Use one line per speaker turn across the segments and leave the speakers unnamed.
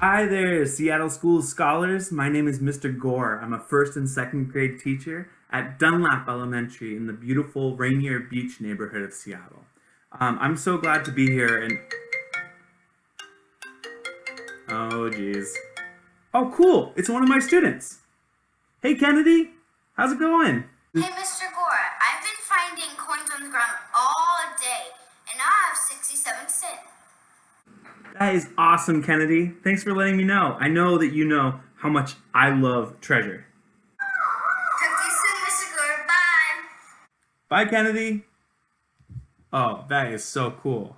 Hi there, Seattle School Scholars. My name is Mr. Gore. I'm a first and second grade teacher at Dunlap Elementary in the beautiful Rainier Beach neighborhood of Seattle. Um, I'm so glad to be here and... Oh, jeez. Oh, cool. It's one of my students. Hey, Kennedy. How's it going? Hey, Mr. That is awesome, Kennedy. Thanks for letting me know. I know that you know how much I love treasure.
Talk to you soon, Mr. Gore.
Bye. Bye, Kennedy. Oh, that is so cool.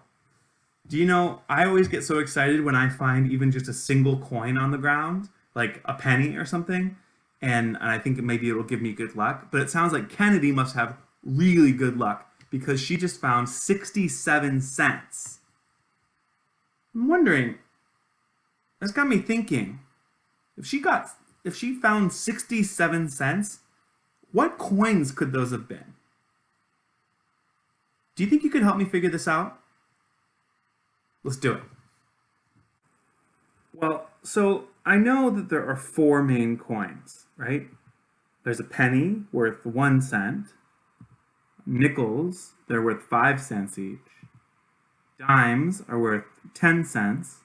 Do you know, I always get so excited when I find even just a single coin on the ground, like a penny or something, and, and I think maybe it'll give me good luck. But it sounds like Kennedy must have really good luck because she just found 67 cents. I'm wondering, that's got me thinking, if she got, if she found 67 cents, what coins could those have been? Do you think you could help me figure this out? Let's do it. Well, so I know that there are four main coins, right? There's a penny worth one cent, nickels, they're worth five cents each, Dimes are worth 10 cents,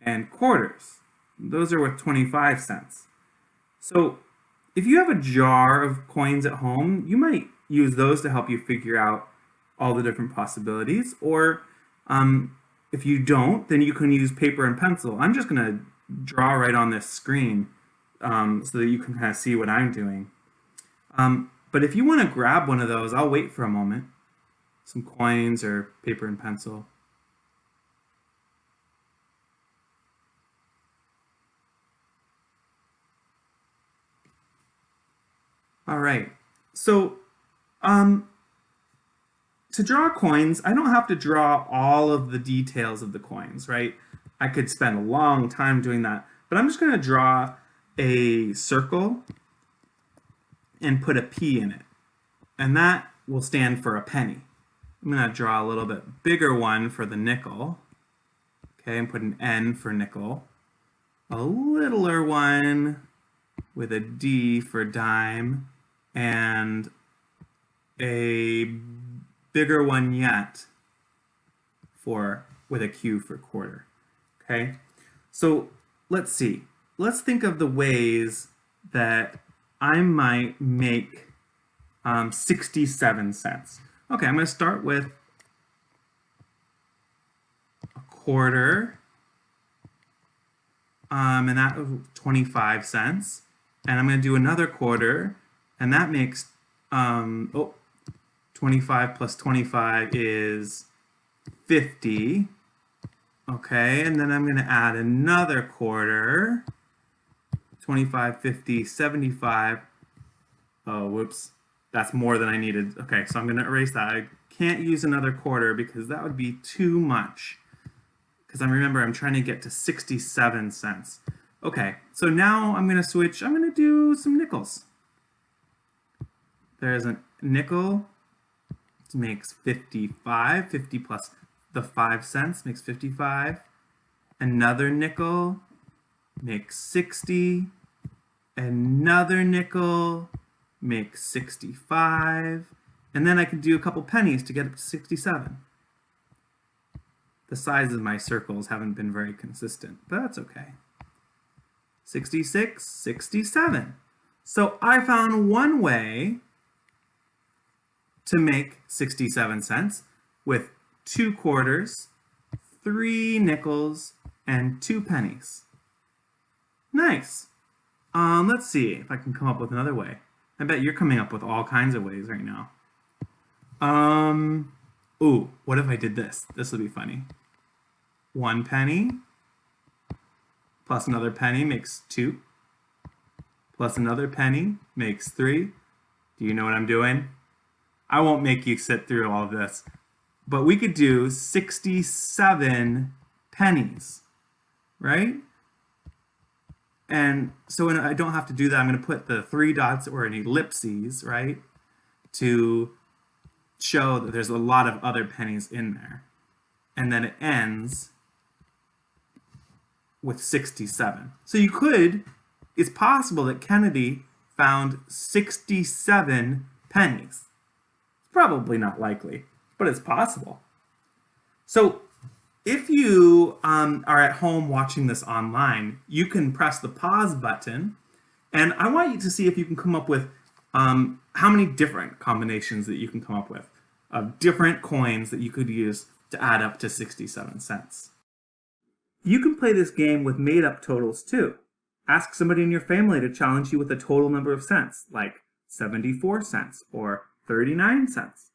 and quarters, those are worth 25 cents. So if you have a jar of coins at home, you might use those to help you figure out all the different possibilities. Or um, if you don't, then you can use paper and pencil. I'm just going to draw right on this screen um, so that you can kind of see what I'm doing. Um, but if you want to grab one of those, I'll wait for a moment some coins or paper and pencil. All right, so um, to draw coins, I don't have to draw all of the details of the coins, right? I could spend a long time doing that, but I'm just gonna draw a circle and put a P in it. And that will stand for a penny. I'm going to draw a little bit bigger one for the nickel. Okay, and put an N for nickel. A littler one with a D for dime. And a bigger one yet for with a Q for quarter. Okay, so let's see. Let's think of the ways that I might make um, 67 cents. Okay, I'm going to start with a quarter, um, and that of 25 cents. And I'm going to do another quarter, and that makes, um, oh, 25 plus 25 is 50. Okay, and then I'm going to add another quarter, 25, 50, 75. Oh, whoops. That's more than I needed. Okay, so I'm gonna erase that. I can't use another quarter because that would be too much. Because I remember I'm trying to get to 67 cents. Okay, so now I'm gonna switch, I'm gonna do some nickels. There's a nickel, makes 55, 50 plus the five cents makes 55. Another nickel makes 60. Another nickel make 65, and then I can do a couple pennies to get up to 67. The sizes of my circles haven't been very consistent, but that's okay. 66, 67. So I found one way to make 67 cents with two quarters, three nickels, and two pennies. Nice. Um, let's see if I can come up with another way. I bet you're coming up with all kinds of ways right now. Um, ooh, what if I did this? This would be funny. One penny plus another penny makes two, plus another penny makes three. Do you know what I'm doing? I won't make you sit through all of this, but we could do 67 pennies, right? And so I don't have to do that. I'm going to put the three dots or an ellipses, right, to show that there's a lot of other pennies in there. And then it ends with 67. So you could, it's possible that Kennedy found 67 pennies. It's probably not likely, but it's possible. So if you um, are at home watching this online, you can press the pause button and I want you to see if you can come up with um, how many different combinations that you can come up with of different coins that you could use to add up to 67 cents. You can play this game with made up totals too. Ask somebody in your family to challenge you with a total number of cents, like 74 cents or 39 cents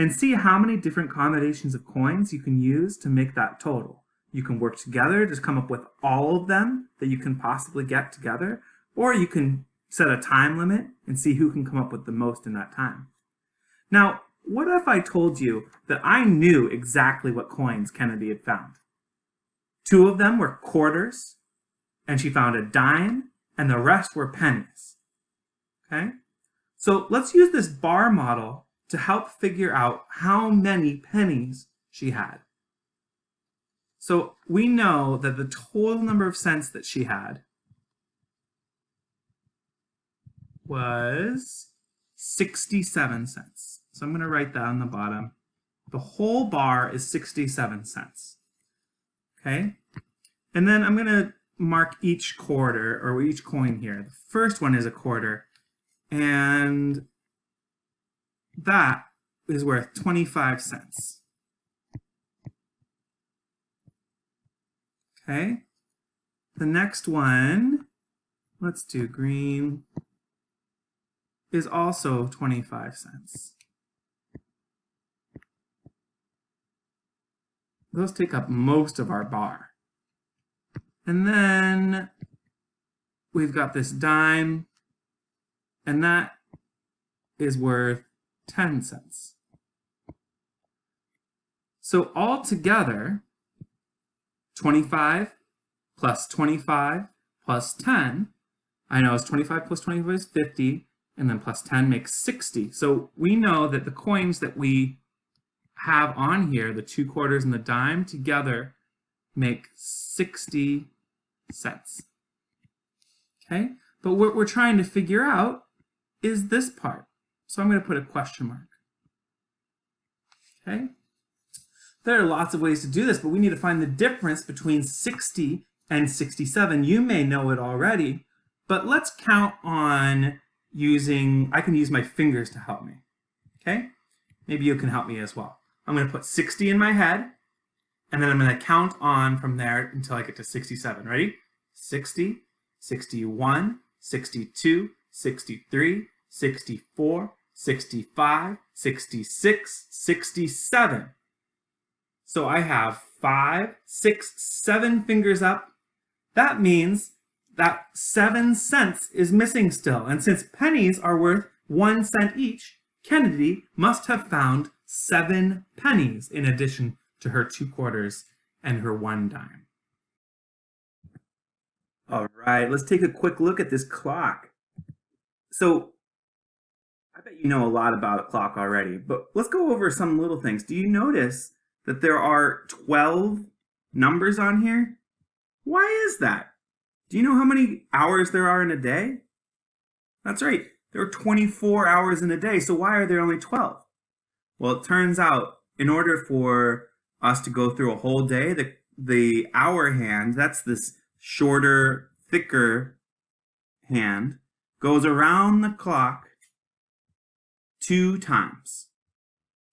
and see how many different combinations of coins you can use to make that total. You can work together to come up with all of them that you can possibly get together, or you can set a time limit and see who can come up with the most in that time. Now, what if I told you that I knew exactly what coins Kennedy had found? Two of them were quarters, and she found a dime, and the rest were pennies. Okay? So let's use this bar model to help figure out how many pennies she had. So we know that the total number of cents that she had was 67 cents. So I'm going to write that on the bottom. The whole bar is 67 cents. Okay? And then I'm going to mark each quarter or each coin here. The first one is a quarter. And that is worth 25 cents. Okay, the next one, let's do green, is also 25 cents. Those take up most of our bar. And then we've got this dime, and that is worth 10 cents. So altogether, 25 plus 25 plus 10, I know it's 25 plus 25 is 50, and then plus 10 makes 60. So we know that the coins that we have on here, the two quarters and the dime together, make 60 cents. Okay, but what we're trying to figure out is this part. So I'm going to put a question mark. Okay. There are lots of ways to do this, but we need to find the difference between 60 and 67. You may know it already, but let's count on using, I can use my fingers to help me. Okay. Maybe you can help me as well. I'm going to put 60 in my head, and then I'm going to count on from there until I get to 67. Ready? 60, 61, 62, 63, 64, 65, 66, 67. So I have five, six, seven fingers up. That means that seven cents is missing still. And since pennies are worth one cent each, Kennedy must have found seven pennies in addition to her two quarters and her one dime. All right, let's take a quick look at this clock. So I bet you know a lot about a clock already, but let's go over some little things. Do you notice that there are 12 numbers on here? Why is that? Do you know how many hours there are in a day? That's right, there are 24 hours in a day, so why are there only 12? Well, it turns out in order for us to go through a whole day, the, the hour hand, that's this shorter, thicker hand, goes around the clock two times.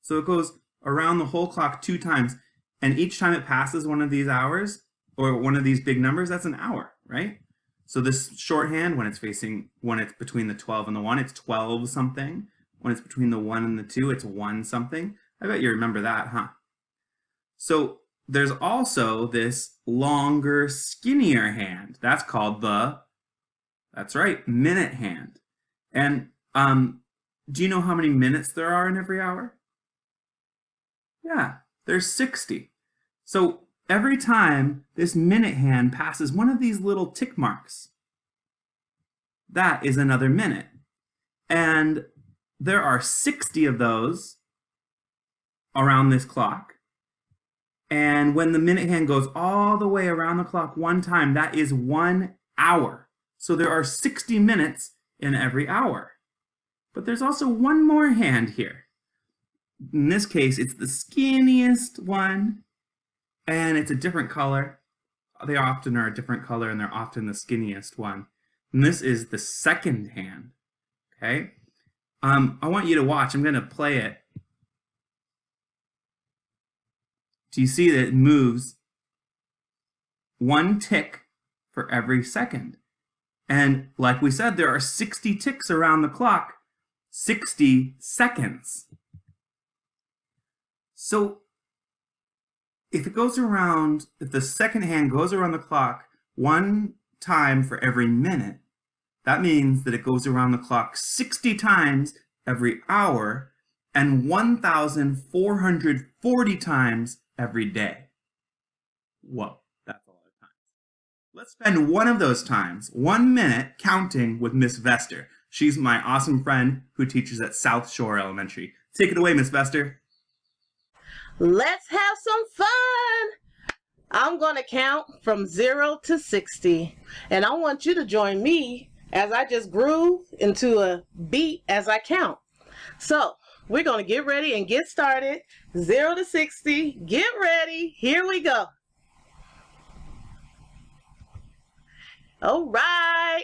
So it goes around the whole clock two times. And each time it passes one of these hours or one of these big numbers, that's an hour, right? So this shorthand, when it's facing, when it's between the 12 and the one, it's 12 something. When it's between the one and the two, it's one something. I bet you remember that, huh? So there's also this longer, skinnier hand. That's called the, that's right, minute hand. And um, do you know how many minutes there are in every hour? Yeah, there's 60. So every time this minute hand passes one of these little tick marks, that is another minute. And there are 60 of those around this clock. And when the minute hand goes all the way around the clock one time, that is one hour. So there are 60 minutes in every hour. But there's also one more hand here. In this case, it's the skinniest one, and it's a different color. They often are a different color, and they're often the skinniest one. And this is the second hand, okay? Um, I want you to watch. I'm going to play it. Do you see that it moves one tick for every second? And like we said, there are 60 ticks around the clock 60 seconds. So if it goes around, if the second hand goes around the clock one time for every minute, that means that it goes around the clock 60 times every hour and 1,440 times every day. Whoa, that's a lot of times. Let's spend one of those times, one minute, counting with Miss Vester. She's my awesome friend who teaches at South Shore Elementary. Take it away, Miss Vester.
Let's have some fun! I'm going to count from 0 to 60, and I want you to join me as I just groove into a beat as I count. So, we're going to get ready and get started. 0 to 60, get ready, here we go. All right.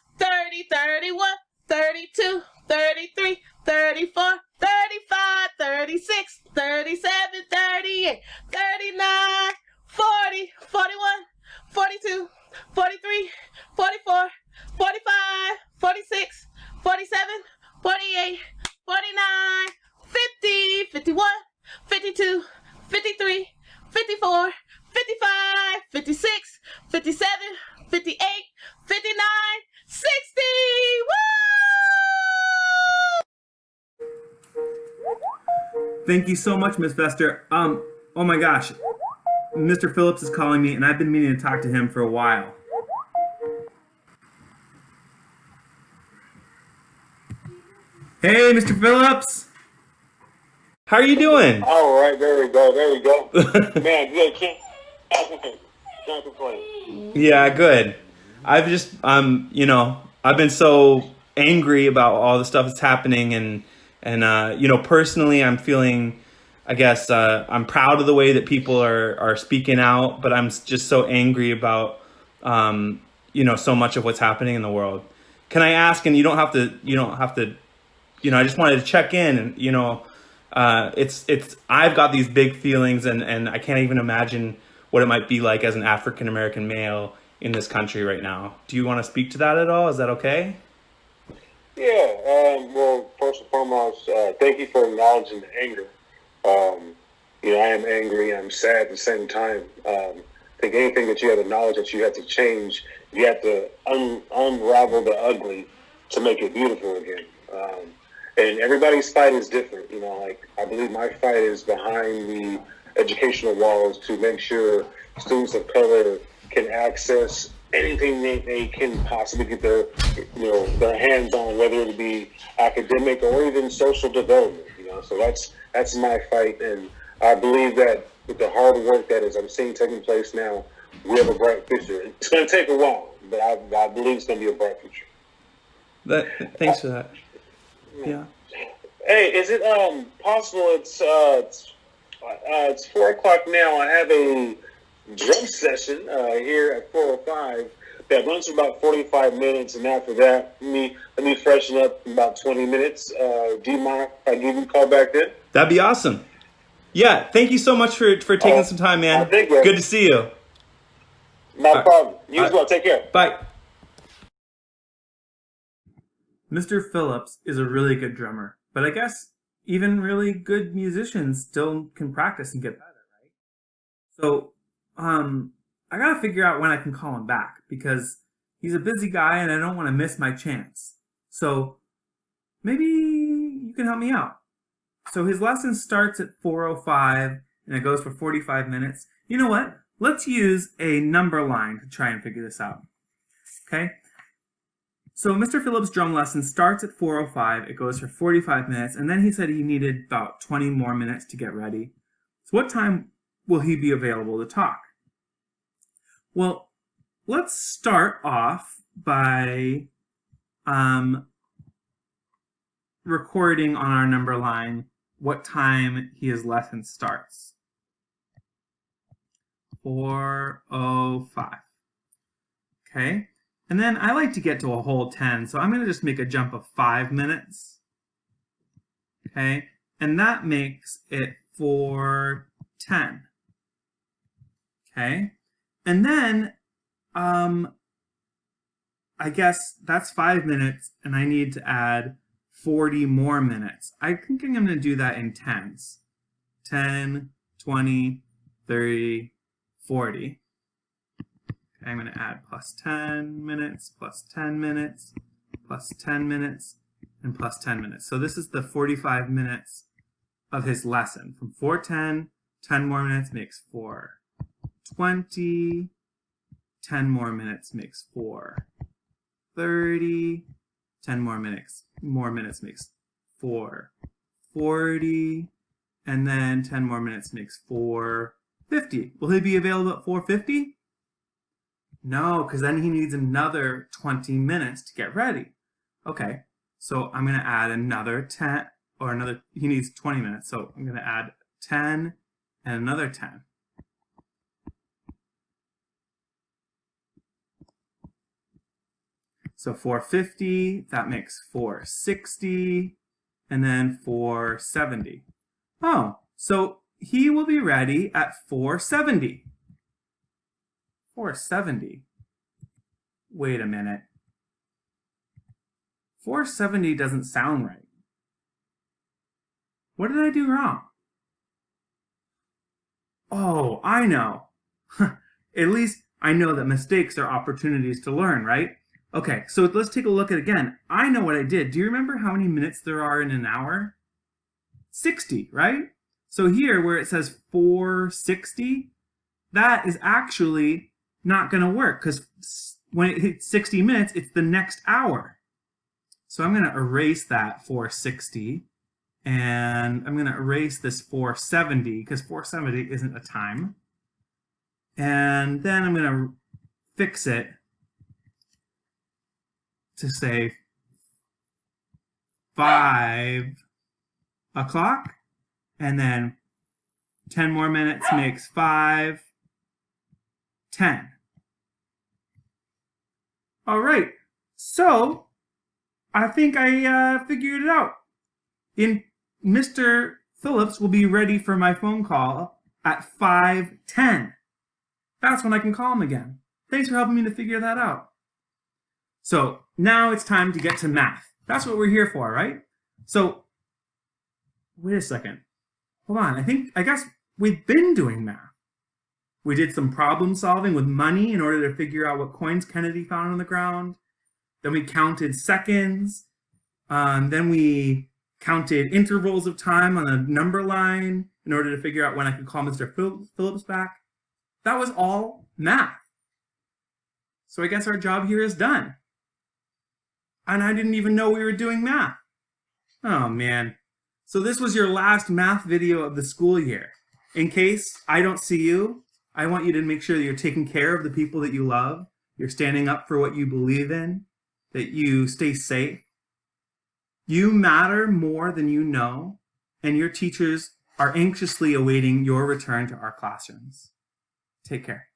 30, 31, 32, 33, 34, 35, 36, 37, 38, 39, 40, 41, 42, 43, 44, 45, 46, 47, 48, 49, 50, 51, 52, 53, 54, 55, 56, 57, 58, 59, Woo!
Thank you so much, Miss Vester. Um, oh my gosh, Mr. Phillips is calling me, and I've been meaning to talk to him for a while. Hey, Mr. Phillips. How are you doing? All right, there we go, there we go. Man, good. Can't, can't complain. Yeah, good. I've just I'm, um, you know I've been so angry about all the stuff that's happening and and uh, you know personally I'm feeling I guess uh, I'm proud of the way that people are are speaking out, but I'm just so angry about um, you know so much of what's happening in the world. Can I ask? And you don't have to. You don't have to. You know, I just wanted to check in, and you know, uh, it's it's. I've got these big feelings, and and I can't even imagine what it might be like as an African American male in this country right now. Do you want to speak to that at all? Is that okay? Yeah. Um, well, first and foremost, uh, thank you for acknowledging the anger. Um, you know, I am angry. I'm sad at the same time. Um, I think anything that you have the knowledge that you have to change, you have to un unravel the ugly to make it beautiful again. Um, and everybody's fight is different. You know, like I believe my fight is behind the educational walls to make sure students of color can access anything they, they can possibly get their you know their hands on, whether it be academic or even social development. You know, so that's that's my fight, and I believe that with the hard work that is I'm seeing taking place now, we have a bright future. It's going to take a while, but I, I believe it's going to be a bright future. That thanks for that. Yeah. Hey, is it um possible? It's uh, it's, uh, it's four o'clock now. I have a drum session uh, here at 405 that runs for about 45 minutes. And after that, me let me freshen up in about 20 minutes. Uh, do you mind if I give you a call back then? That'd be awesome. Yeah, thank you so much for, for taking uh, some time, man. Think, uh, Good to see you. No All problem. Right. You as well. Take care. Bye. Mr. Phillips is a really good drummer, but I guess even really good musicians still can practice and get better, right? So um, I gotta figure out when I can call him back because he's a busy guy and I don't want to miss my chance. So maybe you can help me out. So his lesson starts at 4.05 and it goes for 45 minutes. You know what? Let's use a number line to try and figure this out. Okay? So Mr. Phillips' drum lesson starts at 4.05, it goes for 45 minutes, and then he said he needed about 20 more minutes to get ready. So what time will he be available to talk? Well, let's start off by um, recording on our number line what time his lesson starts. 4.05. Okay, and then I like to get to a whole 10, so I'm going to just make a jump of 5 minutes. Okay, and that makes it 4.10. Okay. And then, um, I guess that's five minutes and I need to add 40 more minutes. I think I'm going to do that in tens. 10, 20, 30, 40. Okay, I'm going to add plus 10 minutes, plus 10 minutes, plus 10 minutes, and plus 10 minutes. So this is the 45 minutes of his lesson. From 410, 10 more minutes makes 4. 20, 10 more minutes makes 4, 30, 10 more minutes, more minutes makes 4, 40, and then 10 more minutes makes 450. Will he be available at 450? No, because then he needs another 20 minutes to get ready. Okay, so I'm going to add another 10, or another, he needs 20 minutes, so I'm going to add 10 and another 10. So 450, that makes 460, and then 470. Oh, so he will be ready at 470. 470. Wait a minute. 470 doesn't sound right. What did I do wrong? Oh, I know. at least I know that mistakes are opportunities to learn, right? Okay, so let's take a look at again. I know what I did. Do you remember how many minutes there are in an hour? 60, right? So here where it says 460, that is actually not going to work because when it hits 60 minutes, it's the next hour. So I'm going to erase that 460 and I'm going to erase this 470 because 470 isn't a time. And then I'm going to fix it to say five o'clock and then 10 more minutes makes five, ten. All right, so I think I uh, figured it out. In Mr. Phillips will be ready for my phone call at 5.10. That's when I can call him again. Thanks for helping me to figure that out. So now it's time to get to math. That's what we're here for, right? So, wait a second. Hold on, I think, I guess we've been doing math. We did some problem solving with money in order to figure out what coins Kennedy found on the ground. Then we counted seconds. Um, then we counted intervals of time on a number line in order to figure out when I could call Mr. Phillips back. That was all math. So I guess our job here is done and I didn't even know we were doing math. Oh man. So this was your last math video of the school year. In case I don't see you, I want you to make sure that you're taking care of the people that you love, you're standing up for what you believe in, that you stay safe. You matter more than you know, and your teachers are anxiously awaiting your return to our classrooms. Take care.